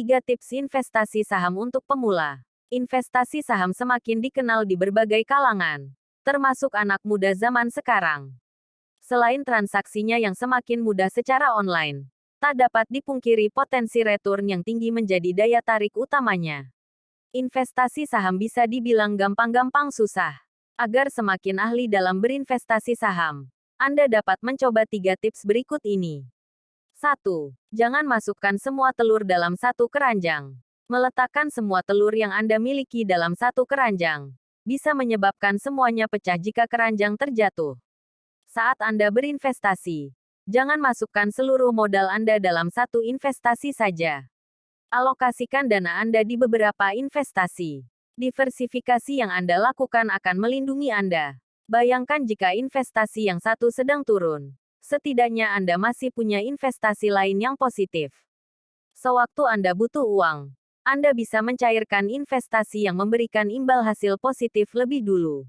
3 tips investasi saham untuk pemula. Investasi saham semakin dikenal di berbagai kalangan, termasuk anak muda zaman sekarang. Selain transaksinya yang semakin mudah secara online, tak dapat dipungkiri potensi return yang tinggi menjadi daya tarik utamanya. Investasi saham bisa dibilang gampang-gampang susah. Agar semakin ahli dalam berinvestasi saham, Anda dapat mencoba tiga tips berikut ini. 1. Jangan masukkan semua telur dalam satu keranjang. Meletakkan semua telur yang Anda miliki dalam satu keranjang bisa menyebabkan semuanya pecah jika keranjang terjatuh. Saat Anda berinvestasi, jangan masukkan seluruh modal Anda dalam satu investasi saja. Alokasikan dana Anda di beberapa investasi. Diversifikasi yang Anda lakukan akan melindungi Anda. Bayangkan jika investasi yang satu sedang turun. Setidaknya Anda masih punya investasi lain yang positif. Sewaktu Anda butuh uang, Anda bisa mencairkan investasi yang memberikan imbal hasil positif lebih dulu.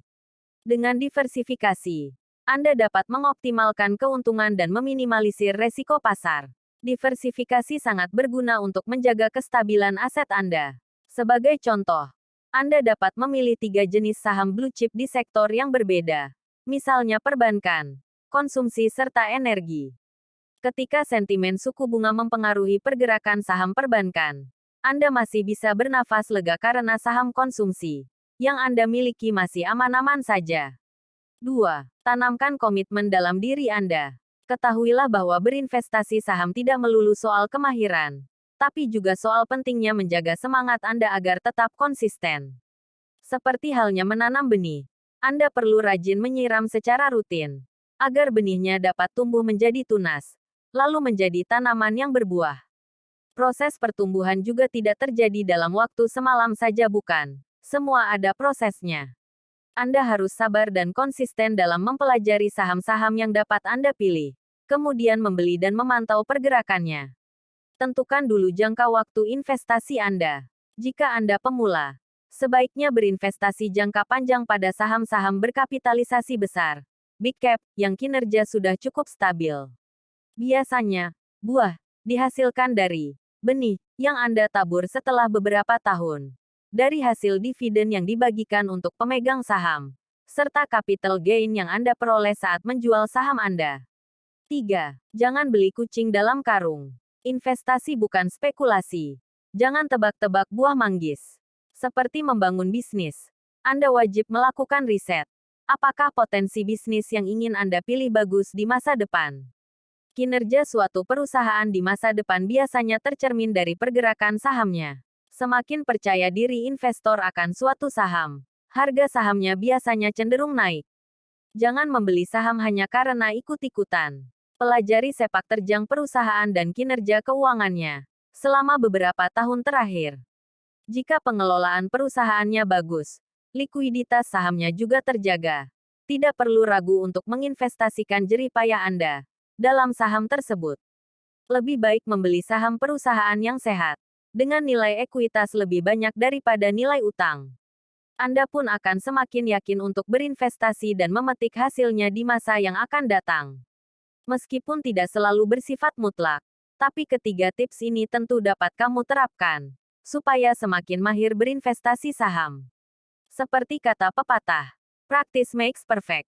Dengan diversifikasi, anda dapat mengoptimalkan keuntungan dan meminimalisir resiko pasar. Diversifikasi sangat berguna untuk menjaga kestabilan aset Anda. Sebagai contoh, Anda dapat memilih tiga jenis saham blue chip di sektor yang berbeda. Misalnya perbankan, konsumsi serta energi. Ketika sentimen suku bunga mempengaruhi pergerakan saham perbankan, Anda masih bisa bernafas lega karena saham konsumsi yang Anda miliki masih aman-aman saja. 2. Tanamkan komitmen dalam diri Anda. Ketahuilah bahwa berinvestasi saham tidak melulu soal kemahiran, tapi juga soal pentingnya menjaga semangat Anda agar tetap konsisten. Seperti halnya menanam benih, Anda perlu rajin menyiram secara rutin, agar benihnya dapat tumbuh menjadi tunas, lalu menjadi tanaman yang berbuah. Proses pertumbuhan juga tidak terjadi dalam waktu semalam saja bukan. Semua ada prosesnya. Anda harus sabar dan konsisten dalam mempelajari saham-saham yang dapat Anda pilih, kemudian membeli dan memantau pergerakannya. Tentukan dulu jangka waktu investasi Anda. Jika Anda pemula, sebaiknya berinvestasi jangka panjang pada saham-saham berkapitalisasi besar, big cap, yang kinerja sudah cukup stabil. Biasanya, buah dihasilkan dari benih yang Anda tabur setelah beberapa tahun dari hasil dividen yang dibagikan untuk pemegang saham, serta capital gain yang Anda peroleh saat menjual saham Anda. 3. Jangan beli kucing dalam karung. Investasi bukan spekulasi. Jangan tebak-tebak buah manggis. Seperti membangun bisnis, Anda wajib melakukan riset. Apakah potensi bisnis yang ingin Anda pilih bagus di masa depan? Kinerja suatu perusahaan di masa depan biasanya tercermin dari pergerakan sahamnya. Semakin percaya diri investor akan suatu saham, harga sahamnya biasanya cenderung naik. Jangan membeli saham hanya karena ikut-ikutan. Pelajari sepak terjang perusahaan dan kinerja keuangannya selama beberapa tahun terakhir. Jika pengelolaan perusahaannya bagus, likuiditas sahamnya juga terjaga. Tidak perlu ragu untuk menginvestasikan jeripaya Anda dalam saham tersebut. Lebih baik membeli saham perusahaan yang sehat dengan nilai ekuitas lebih banyak daripada nilai utang. Anda pun akan semakin yakin untuk berinvestasi dan memetik hasilnya di masa yang akan datang. Meskipun tidak selalu bersifat mutlak, tapi ketiga tips ini tentu dapat kamu terapkan supaya semakin mahir berinvestasi saham. Seperti kata pepatah, practice makes perfect.